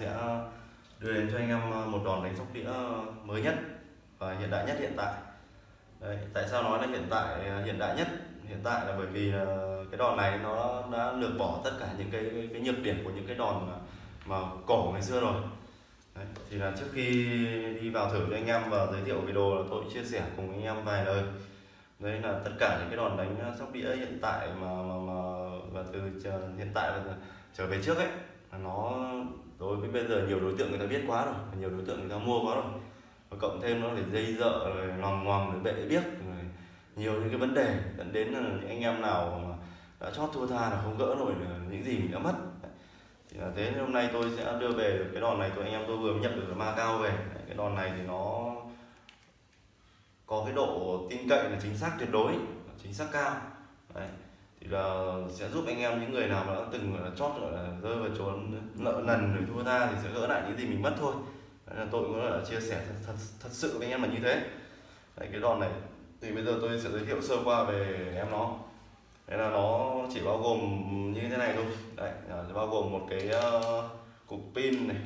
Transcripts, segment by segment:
sẽ đưa đến cho anh em ờ, một đòn đánh sóc đĩa mới nhất và hiện đại nhất hiện tại. Đấy, tại sao nói là hiện tại ờ, hiện đại nhất? Hiện tại là bởi vì cái đòn này nó đã lược bỏ tất cả những cái, cái, cái nhược điểm của những cái đòn mà, mà cổ ngày xưa rồi. Đấy, thì là trước khi đi vào thử cho anh em và giới thiệu video là tôi chia sẻ cùng anh em vài lời. Đấy là tất cả những cái đòn đánh sóc đĩa hiện tại mà mà, mà và từ hiện tại và trở về trước ấy nó đối với bây giờ nhiều đối tượng người ta biết quá rồi, nhiều đối tượng người ta mua quá rồi. Và cộng thêm nó phải dây dợ, rồi lòng ngoằng rồi bệ biết, rồi nhiều những cái vấn đề. Dẫn đến là những anh em nào mà đã chót thua tha là không gỡ nổi những gì mình đã mất. Thì là thế hôm nay tôi sẽ đưa về cái đòn này. Tôi anh em tôi vừa nhận được ma cao về. Cái đòn này thì nó có cái độ tin cậy là chính xác tuyệt đối, chính xác cao. Đấy thì là sẽ giúp anh em những người nào mà đã từng là chót gọi là rơi vào trốn nợ nần rồi thua tha thì sẽ gỡ lại những gì mình mất thôi. Đấy là tôi cũng là chia sẻ thật, thật, thật sự với anh em là như thế. Đấy, cái đòn này thì bây giờ tôi sẽ giới thiệu sơ qua về em nó. Đấy là nó chỉ bao gồm như thế này thôi. Đấy, bao gồm một cái uh, cục pin này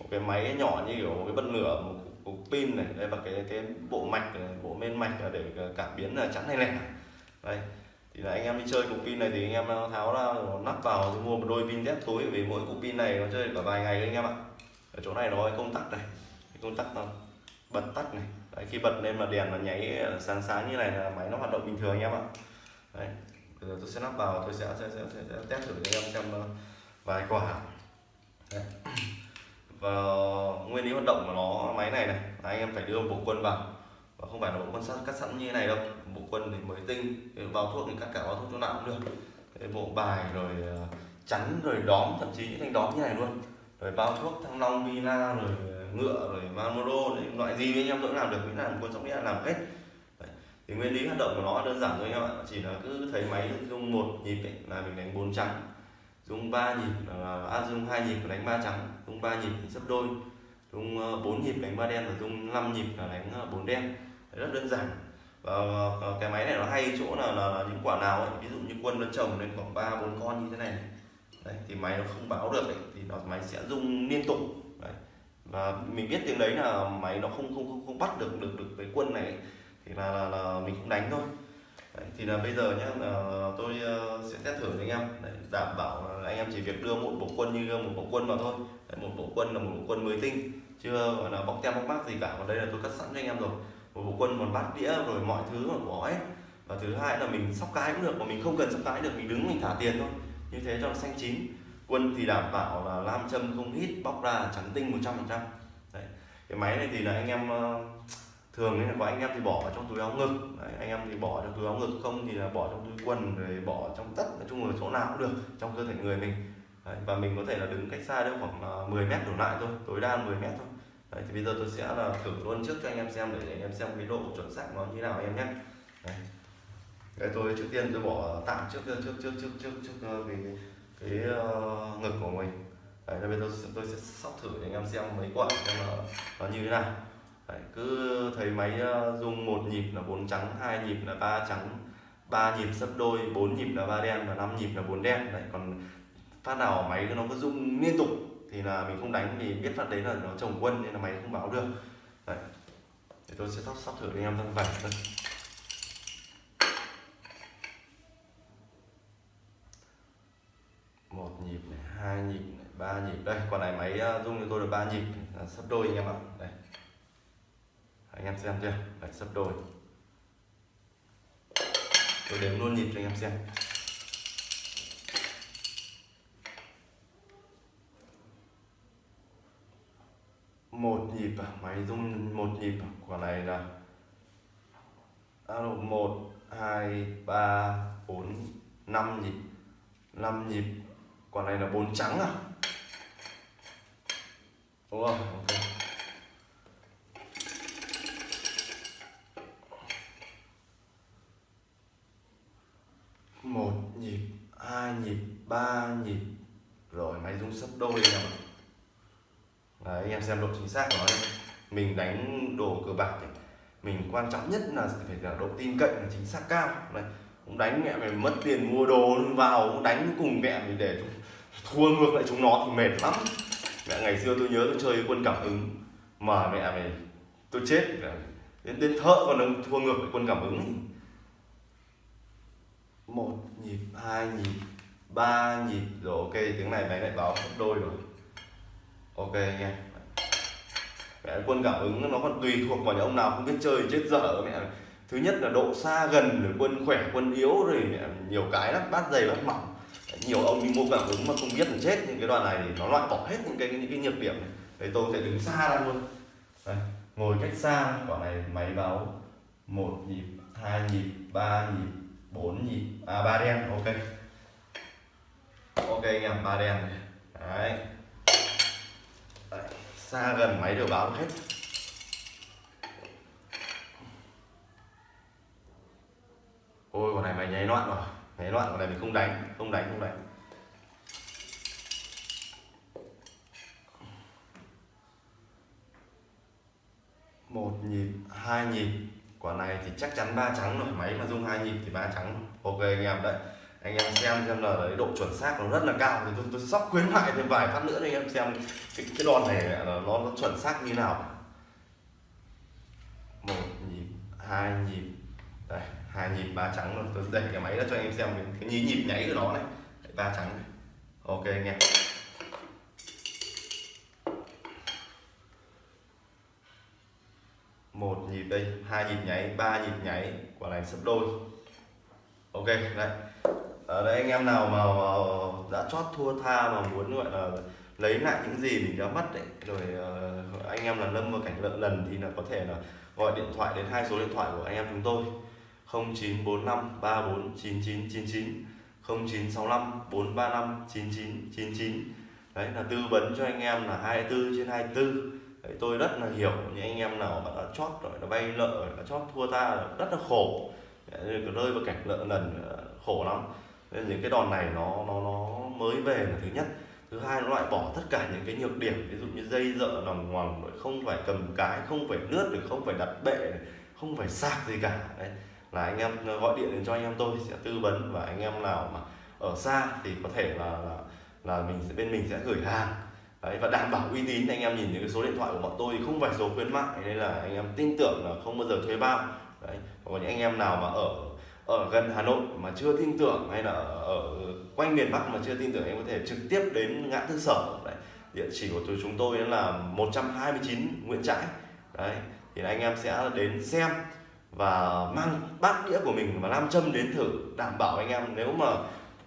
một cái máy nhỏ như kiểu một cái bật lửa một cục pin này đây và cái cái bộ mạch này, bộ men mạch là để cảm biến là chắn này này đây thì là anh em đi chơi cục pin này thì anh em tháo ra nắp vào thì mua một đôi pin thép túi vì mỗi cục pin này nó chơi cả vài ngày đấy anh em ạ. Ở chỗ này nó có công tắc này cái công tắc nó bật tắt này. Đấy, khi bật lên mà đèn nó nháy ờ, sáng sáng như này là máy nó hoạt động bình thường anh em ạ. Đấy bây giờ tôi sẽ lắp vào tôi sẽ sẽ, sẽ, sẽ, sẽ test thử cho em xem ờ, vài quả. Đấy. và nguyên lý hoạt động của nó máy này này là anh em phải đưa một bộ quân vào. Ờ, không phải là bộ quân sắt cắt sẵn như này đâu. Bộ quân thì mới tinh vào thuốc thì cắt cả vào thuốc chỗ nào cũng được. Cái bộ bài rồi ờ, chắn rồi đóm thậm chí những thanh đóm như này luôn. Rồi bao thuốc thăng long vina rồi ờ, ngựa rồi marmoro loại gì anh em cũng làm được miễn là quân sóc đĩa làm hết. Đấy. thì nguyên lý hoạt động của nó đơn giản thôi anh em ạ. Chỉ là cứ thấy máy dùng một nhịp ấy, là mình đánh bốn trắng dùng ba nhịp à, dùng hai nhịp đánh ba trắng dùng ba nhịp thì sấp đôi dùng bốn nhịp đánh ba đen và dùng năm nhịp là đánh bốn đen rất đơn giản. Và cái máy này nó hay chỗ là, là, là những quả nào ấy, ví dụ như quân nó trồng lên khoảng ba bốn con như thế này. Đấy, thì máy nó không báo được ấy, thì nó máy sẽ rung liên tục. Đấy. và mình biết tiếng đấy là máy nó không không không, không bắt được được được cái quân này thì là, là, là mình cũng đánh thôi. Đấy, thì là bây giờ nhá là tôi ờ, sẽ test thử với anh em. Đấy, đảm bảo là anh em chỉ việc đưa một bộ quân như một bộ quân vào thôi. Đấy, một bộ quân là một bộ quân mới tinh chưa gọi là bóc tem bóc mác gì cả. Còn đây là tôi cắt sẵn cho anh em rồi một bộ quân còn bát đĩa rồi mọi thứ mà có hết. Và thứ hai là mình sóc cái cũng được mà mình không cần sóc cái được mình đứng mình thả tiền thôi. Như thế cho nó xanh chín. Quân thì đảm bảo là lam châm không hít bóc ra trắng tinh 100 phần trăm. Cái máy này thì là anh em ờ, thường nên là có anh em thì bỏ vào trong túi áo ngực. Đấy, anh em thì bỏ trong túi áo ngực không thì là bỏ trong túi quần rồi bỏ trong tất nói chung là chỗ nào cũng được trong cơ thể người mình. Đấy, và mình có thể là đứng cách xa đâu khoảng ờ, 10 mét đổ lại thôi tối đa 10 mét thôi đấy, thì bây giờ tôi sẽ à, là thử luôn trước cho anh em xem để anh em xem cái độ chuẩn xác nó như nào em nhé. Đấy. Đấy, tôi trước tiên tôi bỏ tạm trước trước trước trước trước trước ờ, cái cái, cái uh, ngực của mình. Đấy, bây giờ tôi, tôi sẽ sóc thử để anh em xem mấy quả xem nó, nó như thế nào. Đấy, cứ thấy máy ờ, uh, dùng một nhịp là bốn trắng hai nhịp là ba trắng ba nhịp sấp đôi bốn nhịp là ba đen và năm nhịp là bốn đen. Đấy còn phát nào máy nó cứ rung liên tục thì là mình không đánh thì biết phát đấy là nó trồng quân nên là máy không báo được. Đấy. Để tôi sẽ sắp sắp thử anh em thân vải thôi một nhịp này hai nhịp này ba nhịp. Đây còn này máy ờ, rung cho tôi là ba nhịp. Là sắp đôi anh em ạ. Đây. Anh em xem chưa? Đấy, sắp đôi. Tôi đếm luôn nhịp cho anh em xem. Một nhịp à máy rung một nhịp à quả này là alo, một, hai, ba, bốn, năm nhịp. Năm nhịp, quả này là bốn trắng à? Đúng không? Ok. Một nhịp, hai nhịp, ba nhịp. Rồi, máy rung sắp đôi rồi Đấy, anh em xem độ chính xác của nó mình đánh đồ cờ bạc thì mình quan trọng nhất là phải là độ tin cậy là chính xác cao. Này cũng đánh mẹ mày mất tiền mua đồ vào cũng đánh cùng mẹ mình để thua ngược lại chúng nó thì mệt lắm. Mẹ ngày xưa tôi nhớ tôi chơi quân cảm ứng mà mẹ mày tôi chết. Đến đến thợ còn đang thua ngược lại quân cảm ứng. Một nhịp hai nhịp ba nhịp. Rồi ok tiếng này máy lại báo gấp đôi rồi ok anh em. Mẹ quân cảm ứng nó còn tùy thuộc vào những ông nào không biết chơi chết dở mẹ thứ nhất là độ xa gần rồi quân khỏe quân yếu rồi mẹ nhiều cái lắm bát dày bát mỏng. Nhiều ông đi mua cảm ứng mà không biết là chết những cái đoạn này thì nó loại bỏ hết những cái những cái nhược điểm này. Đấy tôi sẽ đứng xa ra luôn. Đấy, ngồi cách xa quả này máy báo một nhịp hai nhịp ba nhịp bốn nhịp à ba đen ok. Ok anh em ba đen đấy xa gần, máy đều báo hết. Ôi, con này mày nháy loạn rồi. Nháy loạn, con này mình không đánh không đánh không đánh. Một nhịp, hai nhịp. Quả này thì chắc chắn ba trắng rồi. Máy mà dùng hai nhịp thì ba trắng. Ok, anh em đấy anh em xem xem là độ chuẩn xác nó rất là cao. Thì tôi, tôi sắp khuyến mại thêm vài phát nữa cho anh em xem cái, cái đòn này là nó, nó chuẩn xác như nào. Một nhịp hai nhịp đây hai nhịp ba trắng rồi tôi đẩy cái máy ra cho anh em xem cái, nhí nhịp, nhịp nháy của nó này. Ba trắng này. ok anh em. Một nhịp đây hai nhịp nháy ba nhịp nháy. Quả này sấp đôi. Ok đây Ờ, ở đây anh em nào mà, đã chót thua tha mà muốn gọi là lấy lại những gì mình đã mất đấy rồi uh, anh em là lâm vào cảnh lợn lần thì là có thể là gọi điện thoại đến hai số điện thoại của anh em chúng tôi. 0945 349999 0965 435 9999 đấy là tư vấn cho anh em là 24 trên 24 đấy, tôi rất là hiểu những anh em nào mà đã chót rồi nó bay lợ đã chót thua ta rất là khổ. Rơi vào cảnh lợn lần ờ, khổ lắm nên những cái đòn này nó nó nó mới về là thứ nhất. Thứ hai nó loại bỏ tất cả những cái nhược điểm ví dụ như dây dợ nòng ngoằng không phải cầm cái không phải lướt được không phải đặt bệ không phải sạc gì cả. Đấy là anh em ờ, gọi điện đến cho anh em tôi sẽ tư vấn và anh em nào mà ở xa thì có thể là là, là mình sẽ bên mình sẽ gửi hàng. Đấy, và đảm bảo uy tín. Anh em nhìn những cái số điện thoại của bọn tôi thì không phải số khuyến mại nên là anh em tin tưởng là không bao giờ thuê bao. Đấy còn những anh em nào mà ở ở gần Hà Nội mà chưa tin tưởng hay là ở quanh miền Bắc mà chưa tin tưởng em có thể trực tiếp đến ngã tư sở đấy. Địa chỉ của chúng tôi là 129 Nguyễn Trãi đấy. Thì anh em sẽ đến xem và mang bát đĩa của mình và nam châm đến thử đảm bảo anh em nếu mà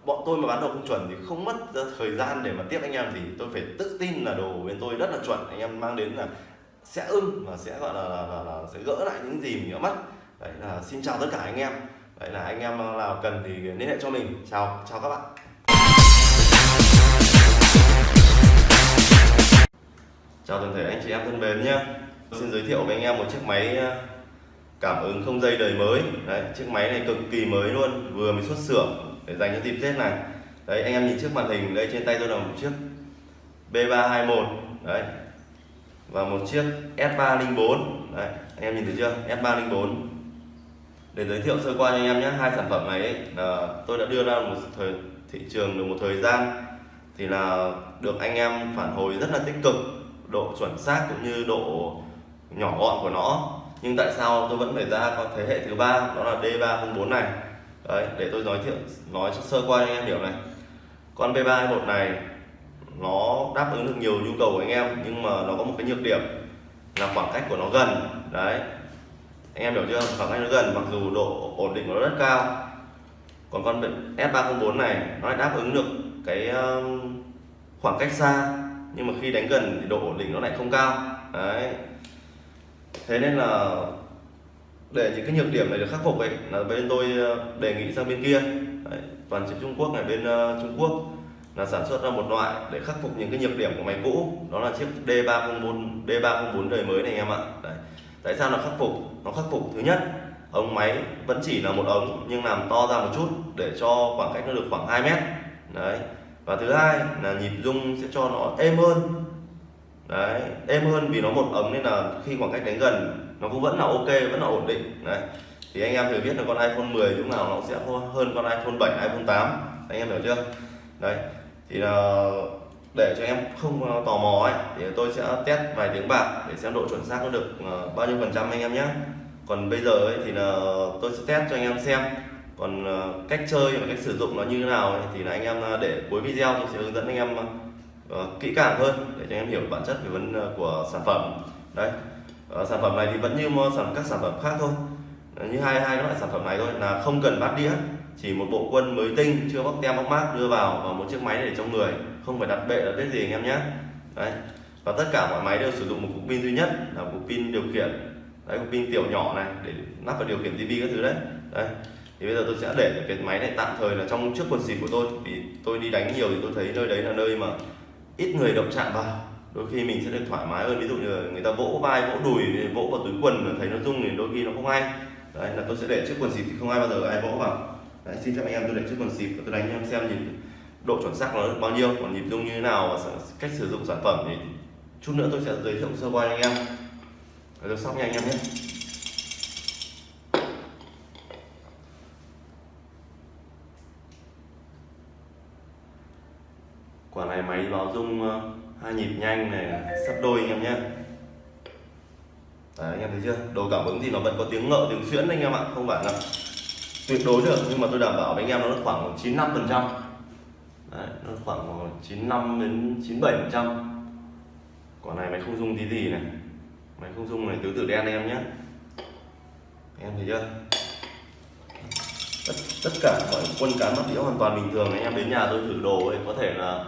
bọn tôi mà bán đồ không chuẩn thì không mất thời gian để mà tiếp anh em thì tôi phải tự tin là đồ bên tôi rất là chuẩn. Anh em mang đến là sẽ ưng và sẽ gọi là, là, là, là sẽ gỡ lại những gì mình đã mất. Đấy là xin chào tất cả anh em đấy là anh em nào cần thì liên hệ cho mình. Chào chào các bạn. Chào toàn thể anh chị em thân mến nhé xin giới thiệu với anh em một chiếc máy ờ, cảm ứng không dây đời mới. Đấy, chiếc máy này cực kỳ mới luôn. Vừa mới xuất xưởng để dành cho dịp tết này. Đấy, anh em nhìn trước màn hình đây, trên tay tôi là một chiếc B321 đấy, và một chiếc S304 đấy, anh em nhìn thấy chưa? S304 để giới thiệu sơ qua cho anh em nhé hai sản phẩm này ấy, là tôi đã đưa ra một thời thị trường được một thời gian thì là được anh em phản hồi rất là tích cực độ chuẩn xác cũng như độ nhỏ gọn của nó. Nhưng tại sao tôi vẫn phải ra có thế hệ thứ ba đó là D304 này? Đấy để tôi nói thiệu nói sơ qua cho anh em hiểu này. Con B321 này nó đáp ứng được nhiều nhu cầu của anh em nhưng mà nó có một cái nhược điểm là khoảng cách của nó gần. Đấy anh em hiểu chưa? Khoảng cách nó gần mặc dù độ ổn định của nó rất cao. Còn con S304 này nó lại đáp ứng được cái um, khoảng cách xa. Nhưng mà khi đánh gần thì độ ổn định nó lại không cao. Đấy. Thế nên là để những cái nhược điểm này được khắc phục ấy là bên tôi uh, đề nghị sang bên kia. Đấy, toàn chiếc Trung Quốc này bên uh, Trung Quốc là sản xuất ra một loại để khắc phục những cái nhược điểm của máy cũ. Đó là chiếc D304 D304 đời mới này anh em ạ. Đấy tại sao nó khắc phục? Nó khắc phục thứ nhất, ống máy vẫn chỉ là một ống nhưng làm to ra một chút để cho khoảng cách nó được khoảng 2 mét. Đấy. Và thứ hai là nhịp rung sẽ cho nó êm hơn. Đấy, êm hơn vì nó một ống nên là khi khoảng cách đánh gần, nó cũng vẫn là ok, vẫn là ổn định. Đấy. Thì anh em thử biết là con iPhone 10 lúc nào nó sẽ hơn con iPhone 7 iPhone 8 anh em hiểu chưa? Đấy. Thì là để cho em không ờ, tò mò ấy thì tôi sẽ test vài tiếng bạc để xem độ chuẩn xác nó được ờ, bao nhiêu phần trăm anh em nhé còn bây giờ ấy thì là tôi sẽ test cho anh em xem còn ờ, cách chơi và cách sử dụng nó như thế nào ấy, thì là anh em để cuối video tôi sẽ hướng dẫn anh em kỹ càng hơn để cho anh em hiểu bản chất về vấn của sản phẩm. Đấy sản phẩm này thì vẫn như sản các sản phẩm khác thôi. Như hai hai loại sản phẩm này thôi là không cần bát đĩa chỉ một bộ quân mới tinh chưa bóc tem bóc mát đưa vào và một chiếc máy để trong người không phải đặt bệ là biết gì anh em nhé. Đấy. Và tất cả mọi máy đều sử dụng một cục pin duy nhất là cục pin điều khiển. Đấy cục pin tiểu nhỏ này để lắp vào điều khiển tivi các thứ đấy. Đấy. Thì bây giờ tôi sẽ để cái máy này tạm thời là trong trước quần xịt của tôi. Vì tôi đi đánh nhiều thì tôi thấy nơi đấy là nơi mà ít người động chạm vào. Đôi khi mình sẽ được thoải mái hơn. Ví dụ như người ta vỗ vai vỗ đùi vỗ vào túi quần thấy nó rung thì đôi khi nó không hay. Đấy là tôi sẽ để trước quần xịt thì không ai bao giờ ai vỗ vào. Đấy, xin phép anh em tôi để trước quần xịt và tôi đánh anh em xem nhìn độ chuẩn xác nó bao nhiêu còn nhịp rung như thế nào và cách sử dụng sản phẩm thì chút nữa tôi sẽ giới thiệu sơ qua anh em. Rồi sóc nha anh em nhé. Quả này máy báo rung ờ, hai nhịp nhanh này sắp đôi anh em nhé. Đấy, anh em thấy chưa? Đồ cảm ứng thì nó vẫn có tiếng ngợ tiếng xuyễn anh em ạ không phải là tuyệt đối được nhưng mà tôi đảm bảo với anh em nó khoảng 95 phần trăm nó khoảng 95 đến 97 phần trăm. Quả này máy không dung tí gì này. Máy không dung này tứ tử đen em nhé em thấy chưa? Tất, tất cả mọi quân cán mắt đĩa hoàn toàn bình thường anh em đến nhà tôi thử đồ ấy có thể là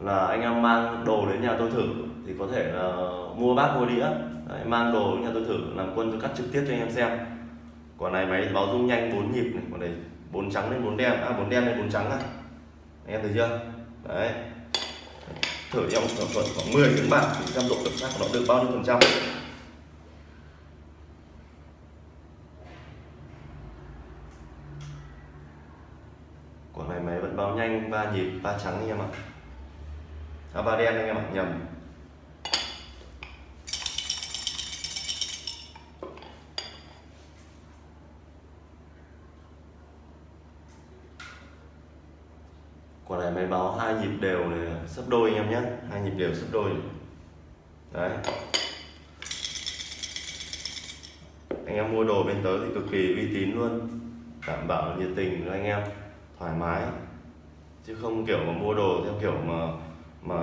là anh em mang đồ đến nhà tôi thử thì có thể là mua bát mua đĩa. Đấy, mang đồ đến nhà tôi thử làm quân tôi cắt trực tiếp cho anh em xem. Quả này máy báo rung nhanh 4 nhịp này quả này bốn trắng lên bốn đen à bốn đen lên bốn trắng này anh em thấy chưa? Đấy. Thử trong khoảng tuần khoảng 10 tiếng bạc thì xem độ chuẩn xác của nó được bao nhiêu phần trăm? Của này máy vẫn báo nhanh ba nhịp ba trắng anh em ạ. À, ba đen anh em ạ nhầm. Quả này máy báo hai nhịp đều này, sấp đôi anh em nhé. Hai nhịp đều sấp đôi đấy. Anh em mua đồ bên tới thì cực kỳ uy tín luôn. Đảm bảo nhiệt tình cho anh em, thoải mái. Chứ không kiểu mà mua đồ theo kiểu mà mà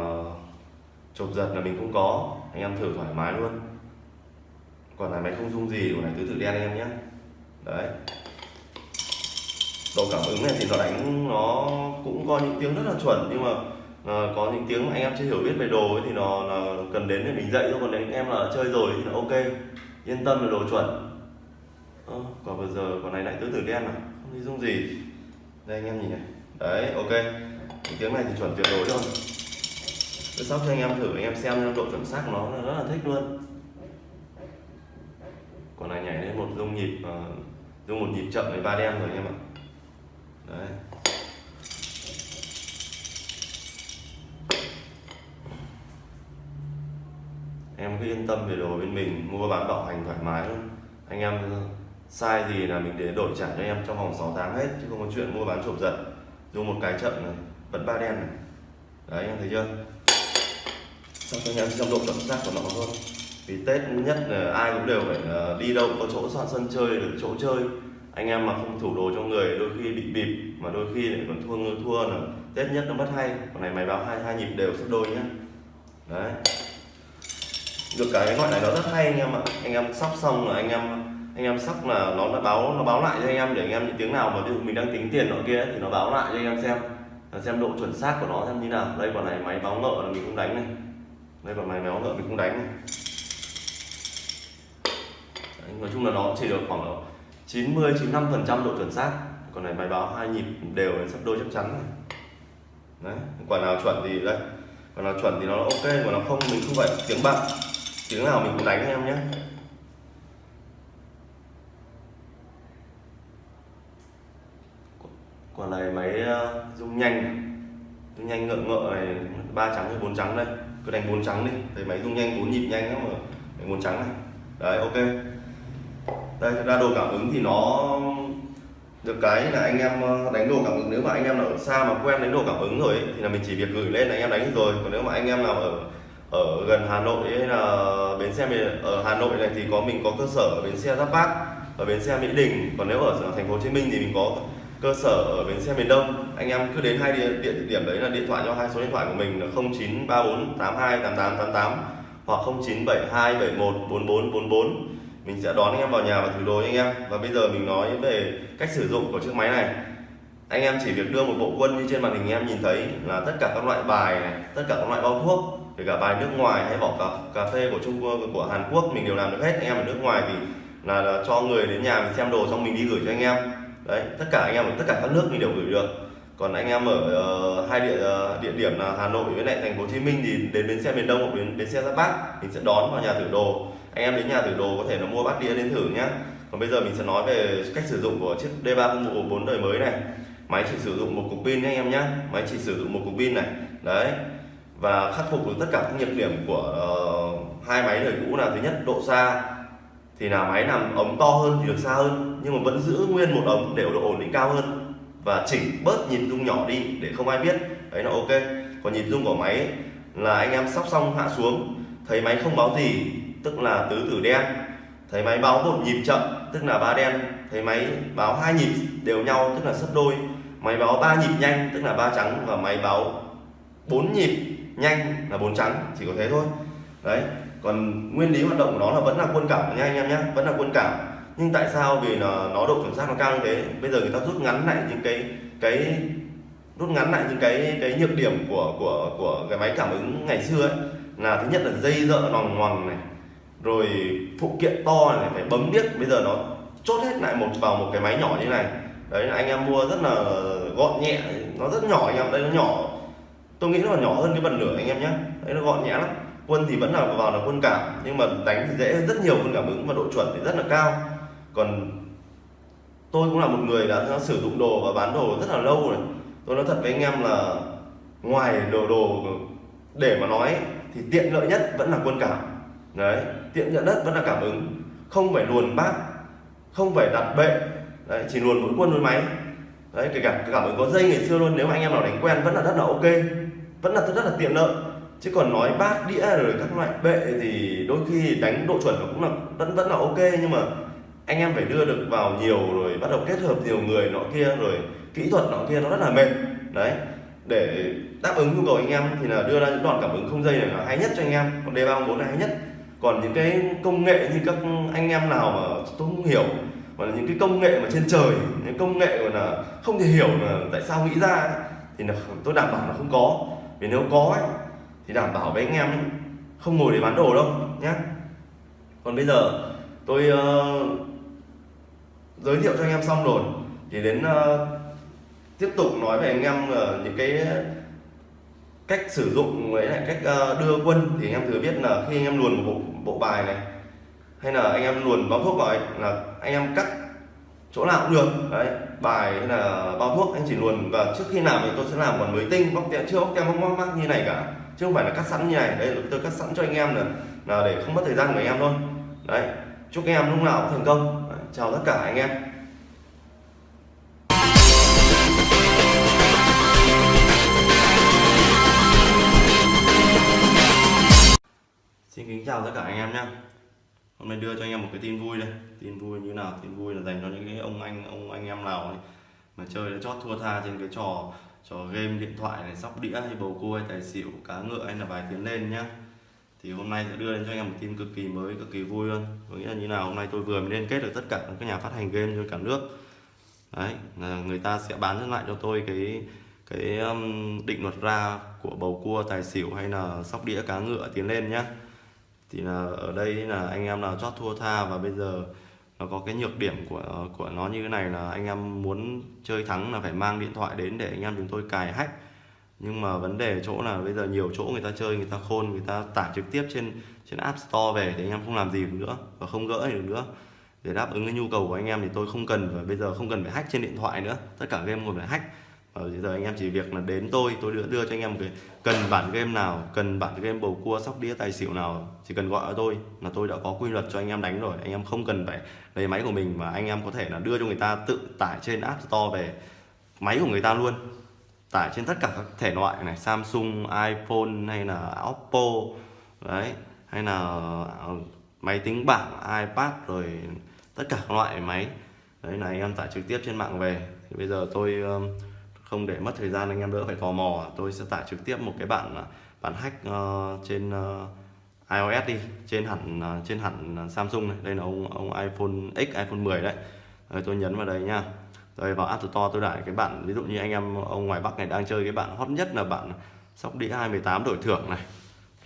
chộp giật là mình không có. Anh em thử thoải mái luôn. Còn này máy không dung gì của này tứ tự đen anh em nhé. Đấy độ cảm ứng này thì nó đánh nó cũng có những tiếng rất là chuẩn nhưng mà à, có những tiếng mà anh em chưa hiểu biết về đồ ấy thì nó, nó cần đến để mình dạy thôi còn nếu anh em là chơi rồi thì là ok. Yên tâm là đồ chuẩn. À, còn vừa giờ còn này lại tứ tử đen này không thấy dung gì. Đây anh em nhìn này. Đấy ok. Những tiếng này thì chuẩn tuyệt đối rồi tôi sắp cho anh em thử anh em xem độ chuẩn xác của nó là rất là thích luôn. Còn này nhảy lên một dung nhịp uh, dung một nhịp chậm với ba đen rồi anh em ạ. Đấy. em cứ yên tâm về đồ bên mình, mua bán bảo hành thoải mái luôn anh em sai gì là mình để đổi trả cho em trong vòng 6 tháng hết, chứ không có chuyện mua bán trộm giật. Dùng một cái trận này vẫn ba đen này. Đấy, em thấy chưa? Xong cho anh em trong độ chuẩn xác của nó thôi. Vì tết nhất là ai cũng đều phải ờ, đi đâu, có chỗ soạn sân chơi, được chỗ chơi anh em mà không thủ đồ cho người đôi khi bị bịp mà đôi khi lại còn thua ngư thua là tết nhất nó mất hay. Còn này máy báo hai hai nhịp đều sắp đôi nhá. Đấy. Được cái loại này nó rất hay anh em ạ. Anh em sóc xong là anh em anh em sóc là nó đã báo nó báo lại cho anh em để anh em những tiếng nào mà ví dụ mình đang tính tiền nọ kia thì nó báo lại cho anh em xem. Xem độ chuẩn xác của nó xem như nào. Đây còn này máy báo ngợ là mình không đánh này. Đây còn máy báo ngợ mình không đánh này. Đấy, nói chung là nó chỉ được khoảng 90 95 phần trăm độ chuẩn xác. Còn này máy báo hai nhịp đều sắp đôi chắc chắn này. Đấy, quả nào chuẩn thì đây, quả nào chuẩn thì nó ok còn nó không mình không phải tiếng bạc tiếng nào mình cũng đánh em nhé. Quả này máy ờ, rung nhanh. Rung nhanh ngợ ngợ này, ba trắng hay bốn trắng đây. Cứ đánh bốn trắng đi, thấy máy rung nhanh, bốn nhịp nhanh lắm mà đánh bốn trắng này. Đấy, ok đây ra đồ cảm ứng thì nó được cái là anh em ờ, đánh đồ cảm ứng. Nếu mà anh em ở xa mà quen đánh đồ cảm ứng rồi ấy, thì là mình chỉ việc gửi lên là anh em đánh rồi. Còn nếu mà anh em nào ở ở gần Hà Nội hay là bến xe ở Hà Nội này thì có mình có cơ sở ở bến xe Giáp Bát ở bến xe Mỹ Đình. Còn nếu ở thành phố Hồ Chí Minh thì mình có cơ sở ở bến xe miền Đông. Anh em cứ đến hai địa, địa điểm đấy là điện thoại cho hai số điện thoại của mình là 0934828888 hoặc 0972714444 mình sẽ đón anh em vào nhà và thử đồ anh em. Và bây giờ mình nói về cách sử dụng của chiếc máy này. Anh em chỉ việc đưa một bộ quân như trên màn hình em nhìn thấy là tất cả các loại bài này tất cả các loại bao thuốc kể cả bài nước ngoài hay vỏ cà, cà phê của Trung Quốc của Hàn Quốc mình đều làm được hết. Anh em ở nước ngoài thì là, là cho người đến nhà mình xem đồ xong mình đi gửi cho anh em. Đấy tất cả anh em ở tất cả các nước mình đều gửi được. Còn anh em ở uh, hai địa uh, địa điểm là Hà Nội với lại thành phố Hồ Chí Minh thì đến bến xe miền Đông hoặc đến bến xe Giáp Bát mình sẽ đón vào nhà thử đồ anh em đến nhà thử đồ có thể là mua bát đĩa đến thử nhé còn bây giờ mình sẽ nói về cách sử dụng của chiếc D304 đời mới này. Máy chỉ sử dụng một cục pin nhé anh em nhé máy chỉ sử dụng một cục pin này. Đấy. Và khắc phục được tất cả các nhược điểm của uh, hai máy đời cũ là thứ nhất độ xa. Thì là máy nằm ống to hơn thì được xa hơn nhưng mà vẫn giữ nguyên một ống để độ ổn định cao hơn. Và chỉnh bớt nhịp rung nhỏ đi để không ai biết. Đấy là ok. Còn nhịp rung của máy là anh em sóc xong hạ xuống thấy máy không báo gì tức là tứ tử đen. Thấy máy báo một nhịp chậm tức là ba đen. Thấy máy báo hai nhịp đều nhau tức là sấp đôi. Máy báo ba nhịp nhanh tức là ba trắng. Và máy báo bốn nhịp nhanh là bốn trắng chỉ có thế thôi. Đấy còn nguyên lý hoạt động của nó là vẫn là quân cảm nha anh em nhé vẫn là quân cảm. Nhưng tại sao? Vì nó, nó độ chuẩn xác nó cao như thế. Bây giờ người ta rút ngắn lại những cái cái rút ngắn lại những cái cái nhược điểm của của của cái máy cảm ứng ngày xưa ấy là thứ nhất là dây dợ nòng ngoằng này rồi phụ kiện to này phải bấm biết bây giờ nó chốt hết lại một vào một cái máy nhỏ như này. Đấy, anh em mua rất là gọn nhẹ, nó rất nhỏ anh em, đây nó nhỏ. Tôi nghĩ nó là nhỏ hơn cái bật lửa anh em nhé. Đấy, nó gọn nhẹ lắm. Quân thì vẫn là vào là quân cảm, nhưng mà đánh thì dễ rất nhiều, quân cảm ứng và độ chuẩn thì rất là cao. Còn tôi cũng là một người đã sử dụng đồ và bán đồ rất là lâu rồi. Tôi nói thật với anh em là ngoài đồ đồ để mà nói thì tiện lợi nhất vẫn là quân cảm đấy, tiện nhận đất vẫn là cảm ứng. Không phải luồn bát không phải đặt bệ. Đấy, chỉ luồn mỗi quân với máy. Đấy, kể cả cảm ứng có dây ngày xưa luôn, nếu mà anh em nào đánh quen vẫn là rất là ok. Vẫn là rất là tiện lợi. Chứ còn nói bát đĩa rồi các loại bệ thì đôi khi đánh độ chuẩn nó cũng là, vẫn vẫn là ok. Nhưng mà anh em phải đưa được vào nhiều rồi bắt đầu kết hợp nhiều người nọ kia rồi kỹ thuật nọ kia, nó rất là mệt. Đấy, để đáp ứng nhu cầu anh em thì là đưa ra những đoạn cảm ứng không dây này là hay nhất cho anh em. Còn D304 là hay nhất còn những cái công nghệ như các anh em nào mà tôi không hiểu mà những cái công nghệ mà trên trời những công nghệ mà là không thể hiểu là tại sao nghĩ ra thì là tôi đảm bảo là không có. Vì nếu có ấy, thì đảm bảo với anh em không ngồi để bán đồ đâu nhé còn bây giờ tôi uh, giới thiệu cho anh em xong rồi thì đến uh, tiếp tục nói về anh em uh, những cái cách sử dụng với lại cách uh, đưa quân. Thì anh em thừa biết là khi anh em luồn một bộ, bộ bài này. Hay là anh em luồn bao thuốc vào ấy, là anh em cắt chỗ nào cũng được. Đấy bài hay là bao thuốc anh chỉ luồn và trước khi làm thì tôi sẽ làm còn mới tinh bóc tem chưa bóc tem bóc mắc như này cả. Chứ không phải là cắt sẵn như này. Đây tôi cắt sẵn cho anh em là, là để không mất thời gian của anh em thôi. Đấy chúc anh em lúc nào cũng thành công. Đấy, chào tất cả anh em. Kính chào tất cả anh em nhé Hôm nay đưa cho anh em một cái tin vui đây. Tin vui như nào? Tin vui là dành cho những cái ông anh ông, anh em nào ấy, mà chơi đã chót thua tha trên cái trò trò game điện thoại này, sóc đĩa hay bầu cua hay tài xỉu, cá ngựa hay là bài tiến lên nhá. Thì hôm nay sẽ đưa lên cho anh em một tin cực kỳ mới, cực kỳ vui luôn. Có nghĩa là như nào, hôm nay tôi vừa mới liên kết được tất cả các nhà phát hành game trên cả nước. Đấy, là người ta sẽ bán lại cho tôi cái cái um, định luật ra của bầu cua, tài xỉu hay là sóc đĩa, cá ngựa tiến lên nhá thì là ở đây là anh em là chót thua tha và bây giờ nó có cái nhược điểm của của nó như thế này là anh em muốn chơi thắng là phải mang điện thoại đến để anh em chúng tôi cài hack. Nhưng mà vấn đề chỗ là bây giờ nhiều chỗ người ta chơi, người ta khôn, người ta tải trực tiếp trên trên app store về thì anh em không làm gì được nữa và không gỡ được nữa. Để đáp ứng cái nhu cầu của anh em thì tôi không cần và bây giờ không cần phải hack trên điện thoại nữa. Tất cả game còn phải hack. Ờ, và bây giờ anh em chỉ việc là đến tôi tôi đưa đưa cho anh em một cái, cần bản game nào, cần bản game bầu cua, sóc đĩa, tài xỉu nào, chỉ cần gọi cho tôi là tôi đã có quy luật cho anh em đánh rồi. Anh em không cần phải lấy máy của mình mà anh em có thể là đưa cho người ta tự tải trên app store về máy của người ta luôn. Tải trên tất cả các thể loại này, Samsung, iPhone hay là Oppo, đấy, hay là ờ, máy tính bảng, iPad rồi tất cả các loại máy. Đấy là anh em tải trực tiếp trên mạng về. Thì bây giờ tôi không để mất thời gian anh em đỡ phải tò mò. Tôi sẽ tải trực tiếp một cái bản bản hack uh, trên uh, iOS đi trên hẳn uh, trên hẳn Samsung này. Đây là ông ông iPhone X iPhone 10 đấy. Rồi tôi nhấn vào đây nha rồi vào App Store tôi tải cái bản ví dụ như anh em ông ngoài Bắc này đang chơi cái bản hot nhất là bản sóc đĩa 218 đổi thưởng này.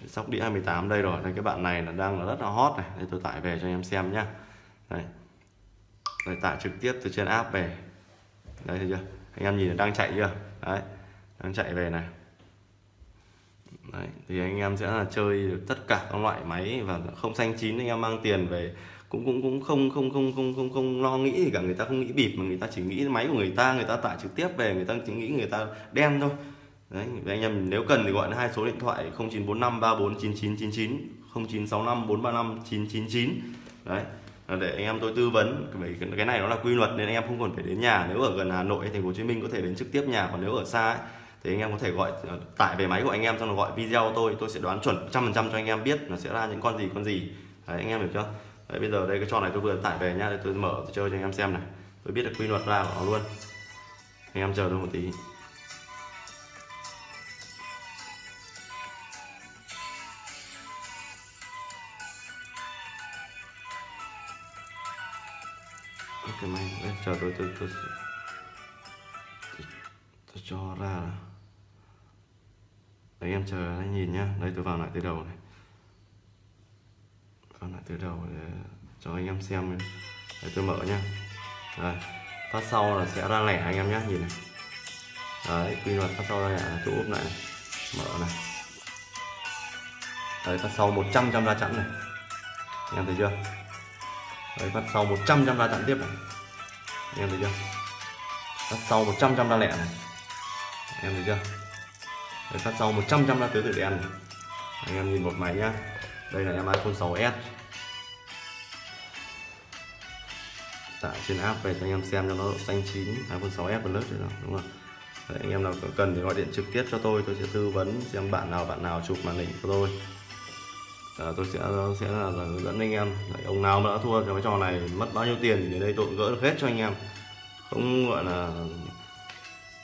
Sóc đĩa 218 đây rồi đây cái bạn này là đang là rất là hot này. Đây tôi tải về cho anh em xem nhá. Đây. Rồi tải trực tiếp từ trên app về. Đây thấy chưa? Anh em nhìn đang chạy chưa? Đấy đang chạy về này. Đấy, thì anh em sẽ là chơi được tất cả các loại máy và không xanh chín anh em mang tiền về cũng cũng cũng không không không không không không lo nghĩ gì cả. Người ta không nghĩ bịp mà người ta chỉ nghĩ máy của người ta người ta tải trực tiếp về người ta chỉ nghĩ người ta đen thôi. Đấy anh em nếu cần thì gọi hai số điện thoại 0945 349999 0965 435 999 đấy. Ờ, để anh em tôi tư vấn bởi cái này nó là quy luật nên anh em không còn phải đến nhà. Nếu ở gần Hà Nội thành phố Hồ Chí Minh có thể đến trực tiếp nhà còn nếu ở xa ấy, thì anh em có thể gọi ờ, tải về máy của anh em xong rồi gọi video tôi. Tôi sẽ đoán chuẩn trăm phần trăm cho anh em biết nó sẽ ra những con gì con gì. Đấy, anh em hiểu chưa? Đấy, bây giờ đây cái trò này tôi vừa tải về nhá tôi mở tôi chơi cho anh em xem này. Tôi biết được quy luật ra của nó luôn. Anh em chờ tôi một tí. Cái máy đây, chờ tôi tôi, tôi tôi tôi cho ra đấy em chờ anh nhìn nhá. Đây tôi vào lại từ đầu này. Vào lại từ đầu để cho anh em xem đây tôi mở nhá. Đây phát sau là sẽ ra lẻ anh em nhá nhìn này. Đấy quy luật phát sau ra lẻ là tôi úp lại này. mở này. Đấy phát sau 100 trăm ra chẵn này. Anh em thấy chưa? Đấy phát sau 100 trăm ra chặn tiếp này. Em thấy chưa? Phát sau 100 trăm ra lẻ này. Em thấy chưa? Đấy, phát sau 100 trăm ra tứ tự đen này. Anh em nhìn một máy nhá. Đây là em iPhone 6s tải trên app về cho anh em xem cho nó độ xanh chín iPhone 6s Plus rồi đúng không Đấy, anh em nào cần thì gọi điện trực tiếp cho tôi tôi sẽ tư vấn xem bạn nào bạn nào chụp màn hình cho tôi à, tôi sẽ sẽ là, là hướng dẫn anh em. Đấy, ông nào mà đã thua trong cái trò này mất bao nhiêu tiền thì đến đây tôi gỡ được hết cho anh em. Không gọi là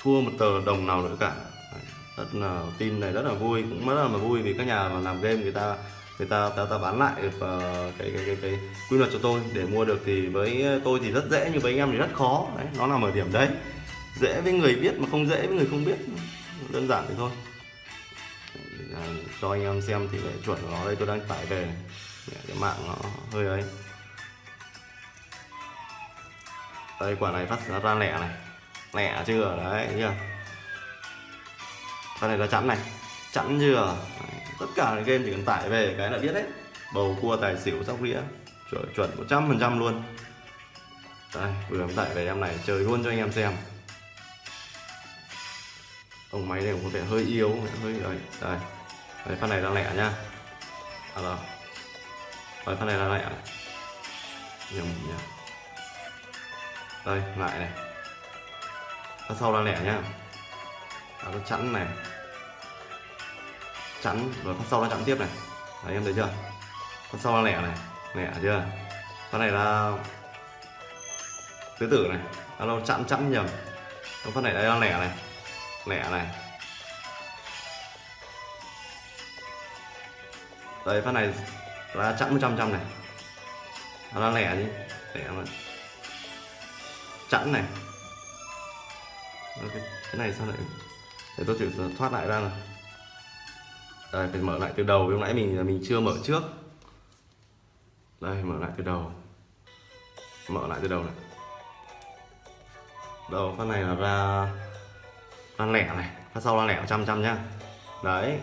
thua một tờ đồng nào nữa cả. Đấy, rất là tin này rất là vui cũng rất là vui vì các nhà mà làm game người ta người ta ta, ta bán lại được uh, cái, cái cái cái quy luật cho tôi. Để mua được thì với tôi thì rất dễ nhưng với anh em thì rất khó. Đấy nó nằm ở điểm đấy. Dễ với người biết mà không dễ với người không biết. Đơn giản thì thôi à, cho anh em xem tỷ lệ chuẩn của nó đây tôi đang tải về. Cái mạng nó hơi ấy. Đây quả này phát ra lẻ này. Lẻ chưa đấy chưa? Con này là chẵn này chẵn chưa? Tất cả những game chỉ cần tải về cái là biết hết. Bầu cua tài xỉu sóc đĩa chuẩn chuẩn một trăm phần trăm luôn. Đây vừa tải về em này chơi luôn cho anh em xem. Ông máy này có vẻ hơi yếu hơi ấy đây. Đấy, phát này đang lẻ nhá. À rồi. Phát này đang lẻ. Nhầm nhá đây lại này. Phát sau đang lẻ nhá. À, nó chẵn này. Chẵn rồi phát sau nó chẵn tiếp này. Đấy em thấy chưa? Phát sau đang lẻ này. Lẻ chưa? Phát này là tứ tử này. Alo chẵn chẵn nhầm. Phát này đang lẻ này. Lẻ này. Đây phát này là chẵn 100 trăm này. Nó đang lẻ chứ, lẻ mà. Chẵn này. Cái, cái này sao lại để tôi thử thoát lại ra này đây phải mở lại từ đầu. Lúc nãy mình mình chưa mở trước. Đây mở lại từ đầu. Mở lại từ đầu này. Đầu phát này là ra ra lẻ này. Phát sau ra lẻ trăm trăm nhá. Đấy.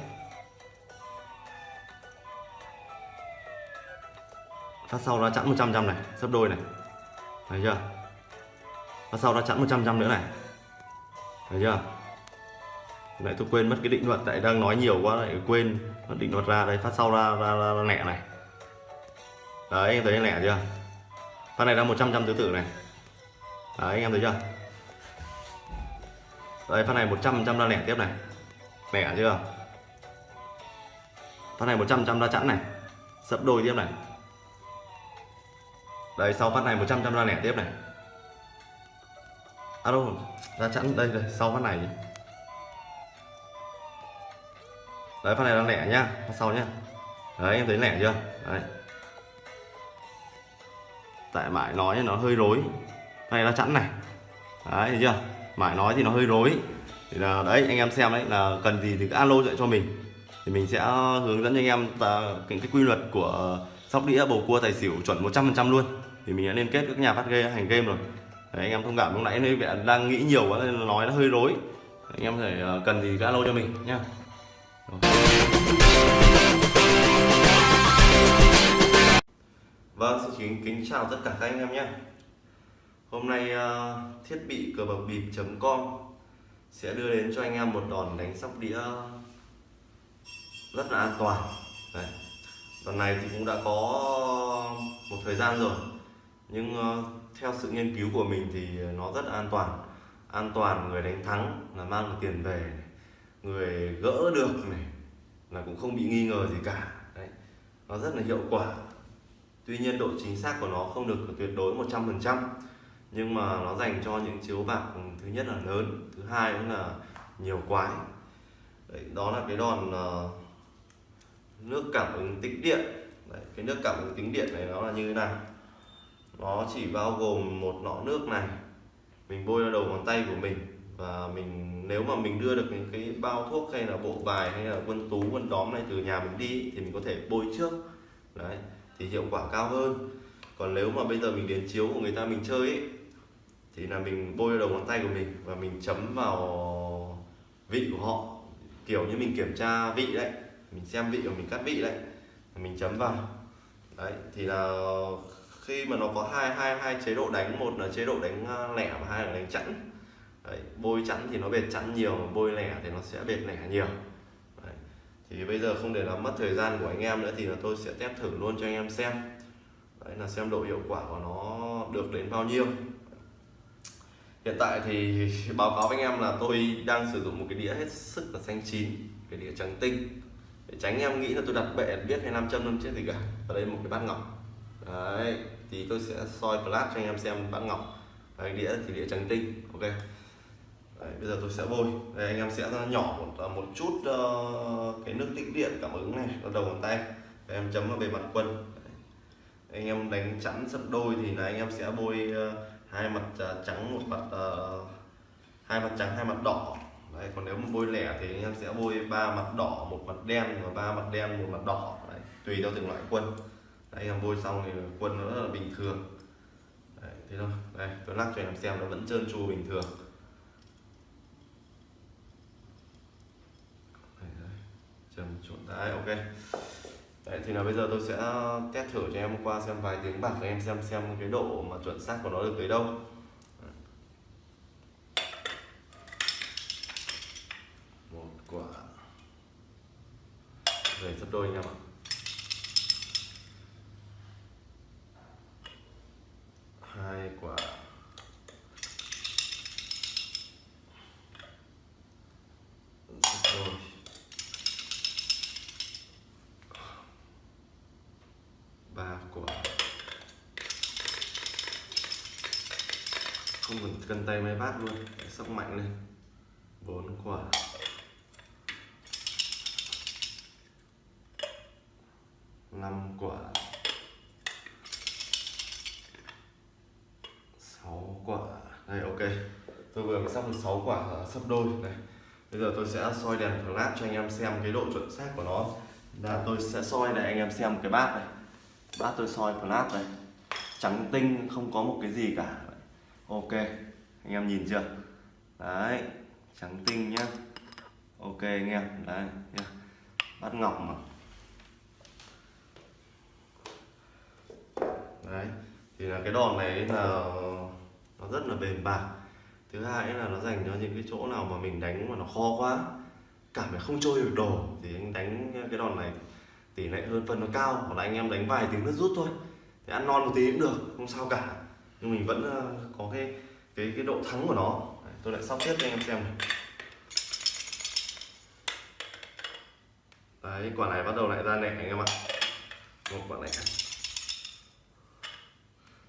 Phát sau ra chẵn 100 trăm này sấp đôi này. Thấy chưa? Phát sau ra chẵn 100 trăm nữa này. Thấy chưa? Lại tôi quên mất cái định luật tại đang nói nhiều quá lại quên định luật ra. Đấy phát sau ra ra, ra, ra lẻ này. Đấy em thấy lẻ chưa? Phát này ra 100 trăm tứ tử này. Đấy anh em thấy chưa? Đây phát này 100 trăm ra lẻ tiếp này. Lẻ chưa? Phát này 100 trăm ra chẵn này. Sấp đôi tiếp này đây sau phát này 100 trăm ra lẻ tiếp này. À đâu ra chẵn đây đây sau phát này đấy phát này là lẻ nhá phát sau nhá. Đấy em thấy lẻ chưa? Đấy. Tại mãi nói nó hơi rối. Này là chẵn này. Đấy thấy chưa? Mãi nói thì nó hơi rối. Thì là đấy anh em xem đấy là cần gì thì cứ alo dạy cho mình. Thì mình sẽ hướng dẫn cho anh em và cái, cái quy luật của sóc đĩa bầu cua tài xỉu chuẩn 100% luôn thì mình đã liên kết các nhà phát game hành game rồi. Đấy, anh em thông cảm lúc nãy hơi vẻ đang nghĩ nhiều quá nên nói nó hơi rối. Anh em thể ờ, cần gì cứ alo cho mình nhá. Vâng, xin kính, kính chào tất cả các anh em nhé Hôm nay uh, thiết bị cờ bạc bịp.com sẽ đưa đến cho anh em một đòn đánh sóc đĩa rất là an toàn. Đấy. Đòn này thì cũng đã có một thời gian rồi nhưng ờ, theo sự nghiên cứu của mình thì nó rất an toàn an toàn người đánh thắng là mang được tiền về này. người gỡ được này là cũng không bị nghi ngờ gì cả Đấy. nó rất là hiệu quả tuy nhiên độ chính xác của nó không được tuyệt đối 100% nhưng mà nó dành cho những chiếu bạc thứ nhất là lớn thứ hai cũng là nhiều quái Đấy, đó là cái đòn uh, nước cảm ứng tĩnh điện Đấy, cái nước cảm ứng tĩnh điện này nó là như thế nào nó chỉ bao gồm một lọ nước này. Mình bôi vào đầu ngón tay của mình và mình nếu mà mình đưa được những cái bao thuốc hay là bộ bài hay là quân tú quân đóm này từ nhà mình đi thì mình có thể bôi trước. Đấy thì hiệu quả cao hơn. Còn nếu mà bây giờ mình đến chiếu của người ta mình chơi ấy, thì là mình bôi vào đầu ngón tay của mình và mình chấm vào vị của họ. Kiểu như mình kiểm tra vị đấy mình xem vị của mình cắt vị đấy mình chấm vào. Đấy thì là khi mà nó có hai hai hai chế độ đánh một là chế độ đánh ờ, lẻ và hai là đánh chẵn. Đấy, bôi chẵn thì nó bệt chẵn nhiều mà bôi lẻ thì nó sẽ bệt lẻ nhiều. Đấy. thì bây giờ không để làm mất thời gian của anh em nữa thì là tôi sẽ test thử luôn cho anh em xem. Đấy là xem độ hiệu quả của nó được đến bao nhiêu. Hiện tại thì báo cáo với anh em là tôi đang sử dụng một cái đĩa hết sức là xanh chín cái đĩa trắng tinh. Để tránh em nghĩ là tôi đặt bệ biết hay nam châm năm chết gì cả. Ở đây một cái bát ngọc. Đấy thì tôi sẽ soi flash cho anh em xem bát ngọc đấy, đĩa thì đĩa trắng tinh ok? Đấy, bây giờ tôi sẽ bôi. Đây anh em sẽ nhỏ một, ờ, một chút uh, cái nước tích điện cảm ứng này ở đầu ngón tay. Đấy, em chấm vào bề mặt quân đấy. anh em đánh chắn sấp đôi thì là anh em sẽ bôi uh, hai mặt uh, trắng một mặt uh, hai mặt trắng hai mặt đỏ. Đấy, còn nếu mà bôi lẻ thì anh em sẽ bôi ba mặt đỏ một mặt đen và ba mặt đen một mặt đỏ. Đấy, tùy theo từng loại quân đấy, anh em bôi xong thì quân nó rất là bình thường. Đấy, thế thôi. Đây tôi lắc cho anh em xem nó vẫn trơn tru bình thường. Trầm trộn đấy ok. Đấy thì là bây giờ tôi sẽ test thử cho em qua xem vài tiếng bạc cho em xem xem cái độ mà chuẩn xác của nó được tới đâu. Một quả. Về sắp đôi anh em ạ. Hai quả. Ba quả. Không cần cân tay máy bát luôn sóc mạnh lên. Bốn quả. Năm quả. Quả. Này ok. Tôi vừa mới sóc được 6 quả sấp đôi, này. Bây giờ tôi sẽ soi đèn flash cho anh em xem cái độ chuẩn xác của nó. Là tôi sẽ soi để anh em xem cái bát này. Bát tôi soi flash này. Trắng tinh, không có một cái gì cả. Ok, anh em nhìn chưa? Đấy, trắng tinh nhá. Ok, anh em. Đấy, nhá. bát ngọc mà. Đấy, thì là cái đòn này là nó rất là bền bạc. Thứ hai là nó dành cho những cái chỗ nào mà mình đánh mà nó khó quá cảm thấy không trôi được đồ thì anh đánh cái đòn này tỷ lệ hơn phân nó cao hoặc là anh em đánh vài tiếng nước rút thôi. Thì ăn non một tí cũng được không sao cả. Nhưng mình vẫn ờ, có cái cái cái độ thắng của nó. Đấy, tôi lại sóc tiếp cho anh em xem này. Đấy quả này bắt đầu lại ra nẻ anh em ạ. Một quả này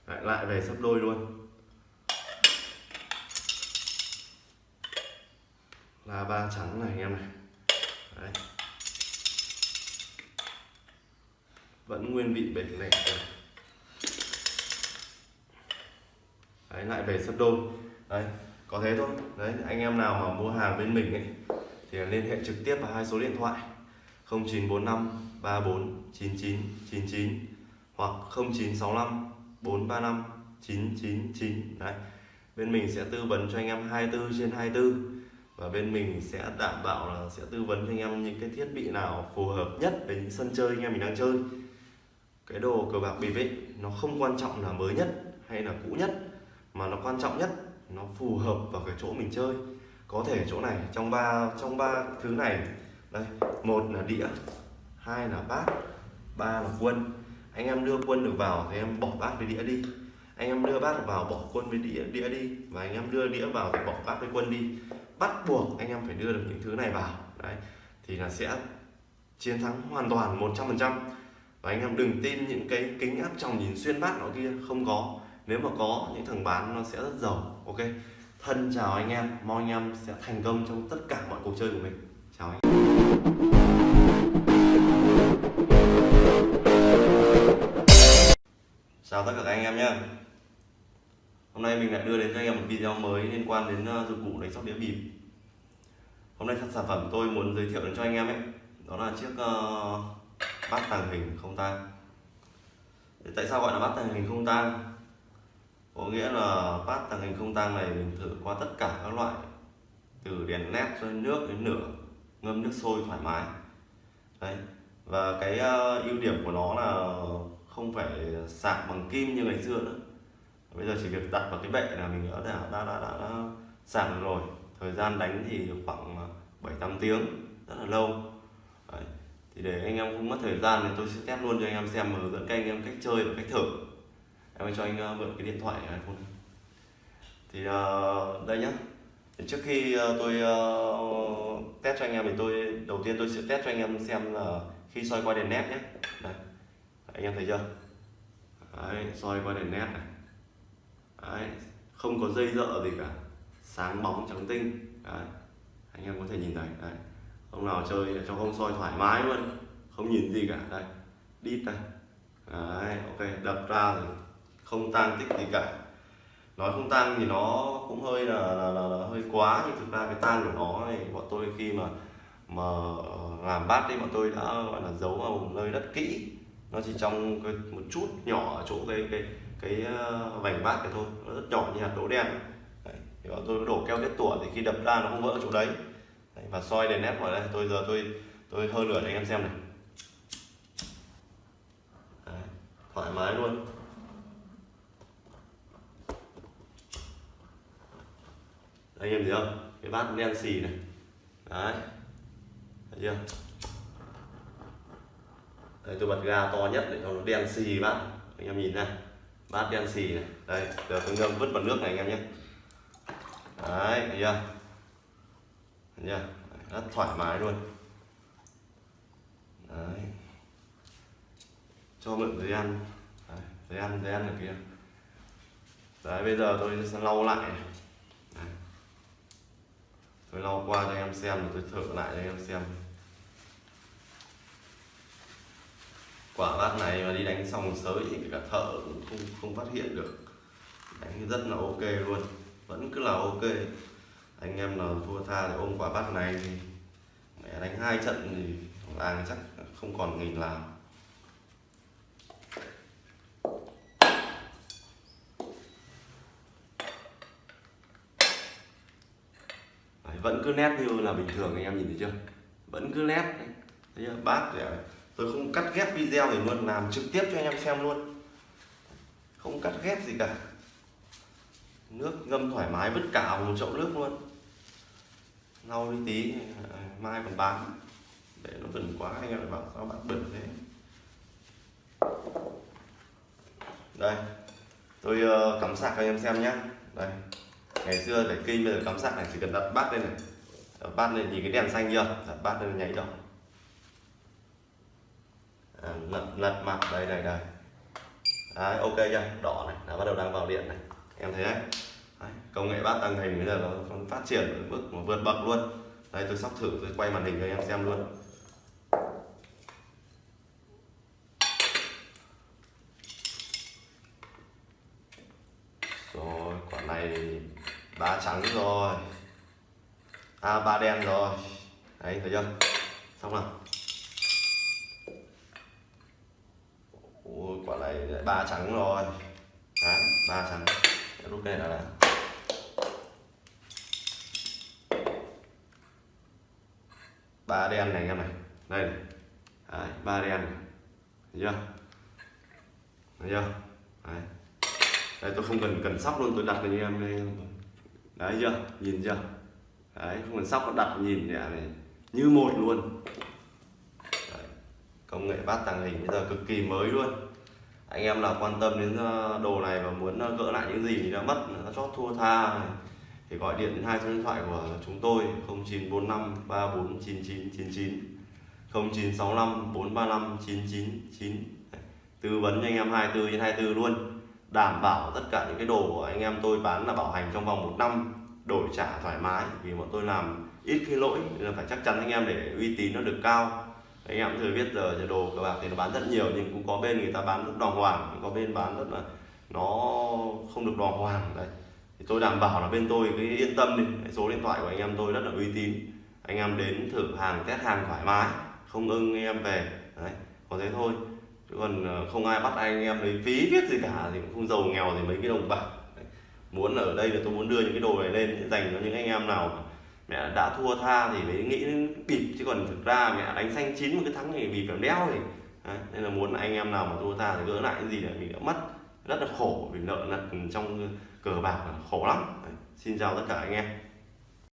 lại lại về sắp đôi luôn. Là ba trắng này anh em này. Đấy. vẫn nguyên vị bể này. Đấy, lại về sấp đôi. Đấy, có thế thôi. Đấy, anh em nào mà mua hàng bên mình ấy, thì liên hệ trực tiếp vào hai số điện thoại. 0945 34 99 99 hoặc 0965 435 999 đấy. Bên mình sẽ tư vấn cho anh em 24 trên 24 và bên mình sẽ đảm bảo là sẽ tư vấn cho anh em những cái thiết bị nào phù hợp nhất với những sân chơi anh em mình đang chơi. Cái đồ cờ bạc bịp ấy, nó không quan trọng là mới nhất hay là cũ nhất, mà nó quan trọng nhất, nó phù hợp vào cái chỗ mình chơi. Có thể chỗ này, trong ba trong ba thứ này, đây, một là đĩa, hai là bát, ba là quân. Anh em đưa quân được vào thì em bỏ bát với đĩa đi. Anh em đưa bát vào bỏ quân với đĩa đĩa đi. Và anh em đưa đĩa vào thì bỏ bát với quân đi bắt buộc anh em phải đưa được những thứ này vào. Đấy, thì là sẽ chiến thắng hoàn toàn 100% và anh em đừng tin những cái kính áp tròng nhìn xuyên bát nó kia, không có. Nếu mà có, những thằng bán nó sẽ rất giàu, ok? Thân chào anh em, mong anh em sẽ thành công trong tất cả mọi cuộc chơi của mình. Chào anh em. Chào tất cả các anh em nhé hôm nay mình lại đưa đến cho anh em một video mới liên quan đến ờ, dụng cụ đánh sóc đĩa bịp hôm nay sản phẩm tôi muốn giới thiệu đến cho anh em ấy đó là chiếc uh, bát tàng hình không tang. Tại sao gọi là bát tàng hình không tang? Có nghĩa là bát tàng hình không tang này mình thử qua tất cả các loại từ đèn led cho đến nước đến nửa ngâm nước sôi thoải mái. Đấy và cái uh, ưu điểm của nó là không phải sạc bằng kim như ngày xưa nữa bây giờ chỉ việc đặt vào cái bệ là mình đã đã đã, đã, đã, đã sạc được rồi. Thời gian đánh thì khoảng à, 7 8 tiếng rất là lâu. Đấy. thì để anh em không mất thời gian thì tôi sẽ test luôn cho anh em xem và hướng dẫn các anh em cách chơi và cách thử. Em cho anh à, mượn cái điện thoại iPhone. Thì uh, đây nhá. Thì trước khi uh, tôi uh, test cho anh em thì tôi đầu tiên tôi sẽ test cho anh em xem là khi soi qua đèn nét nhé đây anh em thấy chưa? Đấy, soi qua đèn nét này đấy, không có dây dợ gì cả sáng bóng trắng tinh đấy. anh em có thể nhìn thấy đấy. ông nào chơi cho không soi thoải mái luôn không nhìn gì cả đây đít đây đấy, ok đập ra rồi không tang tích gì cả nói không tang thì nó cũng hơi là, là, là, là hơi quá nhưng thực ra cái tang của nó này bọn tôi khi mà mà ờ, làm bát đấy bọn tôi đã gọi là giấu vào nơi đất kỹ nó chỉ trong cái, một chút nhỏ ở chỗ cái cái cái ờ, vành bát này thôi, nó rất nhỏ như hạt đỗ đen đấy. thì tôi đổ keo tiết tủa thì khi đập ra nó không vỡ chỗ đấy. đấy, và soi đèn nét vào đây, tôi giờ tôi tôi hơi lửa cho anh em xem này đấy. thoải mái luôn anh em thấy không cái bát đen xì này đấy, thấy chưa đây tôi bật ga to nhất để cho nó đen xì bát anh em nhìn này bát đen xì này. Đây giờ tôi ngâm vứt vào nước này anh em nhé. Đấy thấy chưa? Thấy chưa? Rất thoải mái luôn. Đấy. Cho mượn giấy ăn. Đấy, giấy ăn giấy ăn ở kia. Đấy bây giờ tôi sẽ lau lại này. Đấy. tôi lau qua cho anh em xem rồi tôi thử lại cho anh em xem. Quả bát này mà đi đánh xong sới thì cả thợ cũng không không phát hiện được. Đánh rất là ok luôn. Vẫn cứ là ok. Anh em nào thua tha thì ôm quả bát này thì mẹ đánh hai trận thì làng chắc không còn nghìn làm. Đấy, vẫn cứ nét như là bình thường anh em nhìn thấy chưa? Vẫn cứ nét thấy chưa? bát thì tôi không cắt ghép video thì luôn làm trực tiếp cho anh em xem luôn. Không cắt ghép gì cả. Nước ngâm thoải mái vứt cả một chậu nước luôn. Lau đi tí à, mai còn bán. Để nó bẩn quá anh em lại bảo sao bạn bẩn thế. Đây tôi uh, cắm sạc cho anh em xem nhé đây ngày xưa để kinh bây giờ cắm sạc này chỉ cần đặt bát lên này. Đặt bát lên nhìn cái đèn xanh chưa? Đặt bát lên nháy đỏ à, lật lật mặt đây đây đây. Đấy, ok chưa? Đỏ này đã bắt đầu đang vào điện này. Em thấy đấy, đấy công nghệ bát tăng hình bây giờ nó phát triển ở mức mà vượt bậc luôn. Đây tôi sóc thử tôi quay màn hình cho em xem luôn. Rồi quả này ba trắng rồi. À ba đen rồi. Đấy thấy chưa? Xong rồi. Ôi, ba trắng rồi. Đấy ba trắng. Rút cái này là ba đen này anh em này. Đây này. Đấy, ba đen này. Thấy chưa? Thấy chưa? Đấy. đây tôi không cần cần sóc luôn tôi đặt cho em đây. Đấy chưa? Nhìn chưa? Đấy không cần sóc đặt nhìn nhẹ này. Như một luôn. Đấy. công nghệ bát tàng hình bây giờ cực kỳ mới luôn anh em nào quan tâm đến ờ, đồ này và muốn ờ, gỡ lại những gì đã mất, đã chót thua tha thì gọi điện đến hai số điện thoại của chúng tôi 0945 349999 0965 435 999 tư vấn cho anh em 24 trên 24 luôn, đảm bảo tất cả những cái đồ của anh em tôi bán là bảo hành trong vòng một năm, đổi trả thoải mái, vì bọn tôi làm ít khi lỗi, nên là phải chắc chắn anh em để uy tín nó được cao anh em thừa biết giờ đồ cờ bạc thì nó bán rất nhiều, nhưng cũng có bên người ta bán rất đàng hoàng có bên bán rất là nó không được đàng hoàng, đấy. Thì tôi đảm bảo là bên tôi cứ yên tâm đi. Số điện thoại của anh em tôi rất là uy tín. Anh em đến thử hàng, test hàng thoải mái, không ưng anh em về, đấy, có thế thôi. Chứ còn ờ, không ai bắt anh em lấy phí viết gì cả thì cũng không giàu nghèo thì mấy cái đồng bạc, đấy. muốn ở đây là tôi muốn đưa những cái đồ này lên, dành cho những anh em nào mẹ đã thua tha thì mới nghĩ đến bịp, chứ còn thực ra mẹ đánh xanh chín một cái thắng thì bịp làm đéo thì, đấy. nên là muốn anh em nào mà thua tha thì gỡ lại cái gì để mình đã mất rất là khổ vì nợ nần trong cờ bạc là khổ lắm Đấy. xin chào tất cả anh em